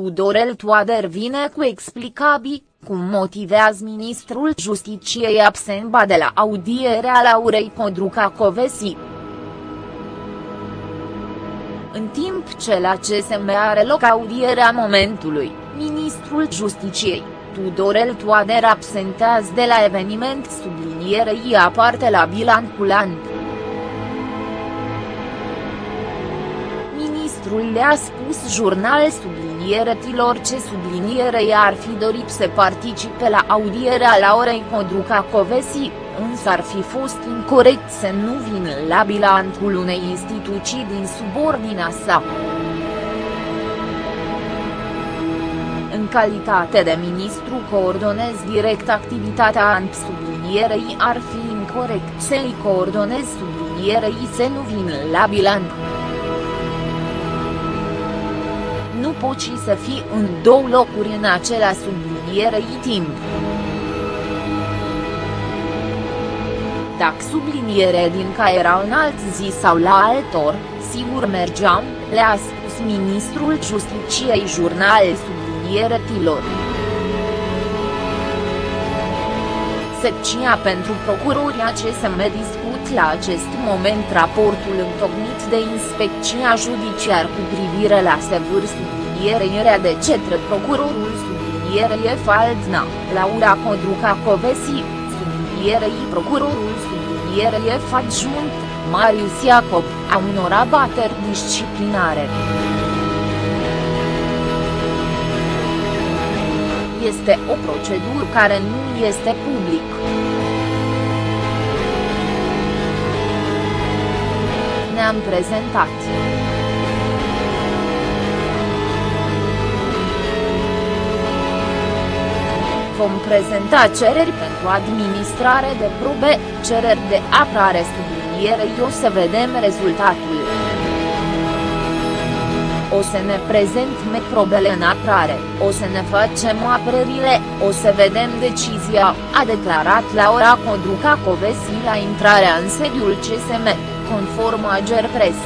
Tudorel Toader vine cu explicabii, cum motivează ministrul Justiciei absent de la audierea Laurei Codruca Covesi. În timp ce la CSM are loc audierea momentului, ministrul Justiciei, Tudorel Toader absentează de la eveniment sublinierei aparte la bilanculant. Ministrul le-a spus jurnal sublinieretilor ce sublinierei ar fi dorit să participe la audierea la orei Codruca Covesi, însă ar fi fost incorrect să nu vină la bilanțul unei instituții din subordinea sa. În calitate de ministru coordonez direct activitatea ANP sublinierei ar fi incorrect să-i coordonez sublinierei să nu vină la bilanț. Nu poți să fii în două locuri în acela sublinierei timp. Dacă subliniere din ca era în alt zi sau la altor, sigur mergeam, le-a spus ministrul Justiciei jurnal sublinieretilor. Secția pentru procurori ACSM discut la acest moment raportul întocmit de Inspecția Judiciar cu privire la sevâr sublinierea de cetre procurorul sublinierei Faldna, Laura Codruca Covesi, sublinierei procurorul sublinierei adjunct, Marius Iacob, a unor abateri disciplinare. Este o procedură care nu este public. Ne-am prezentat. Vom prezenta cereri pentru administrare de probe, cereri de apărare sublinierei o să vedem rezultatul. O să ne prezentăm probele în apărare, o să ne facem apărările, o să vedem decizia, a declarat Laura Codruca Covesi la intrarea în sediul CSM, conform Ager Press.